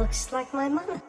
looks like my mother.